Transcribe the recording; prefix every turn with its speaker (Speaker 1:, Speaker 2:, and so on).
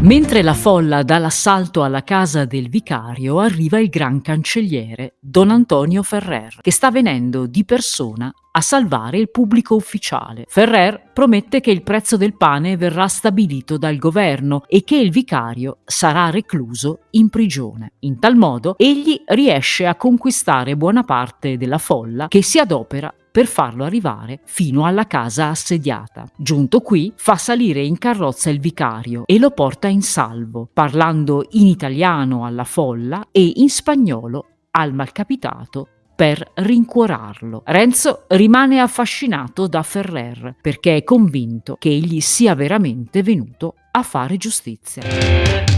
Speaker 1: Mentre la folla dà l'assalto alla casa del vicario, arriva il gran cancelliere, Don Antonio Ferrer, che sta venendo di persona a salvare il pubblico ufficiale. Ferrer promette che il prezzo del pane verrà stabilito dal governo e che il vicario sarà recluso in prigione. In tal modo egli riesce a conquistare buona parte della folla che si adopera per farlo arrivare fino alla casa assediata. Giunto qui, fa salire in carrozza il vicario e lo porta in salvo, parlando in italiano alla folla e in spagnolo al malcapitato per rincuorarlo. Renzo rimane affascinato da Ferrer perché è convinto che egli sia veramente venuto a fare giustizia.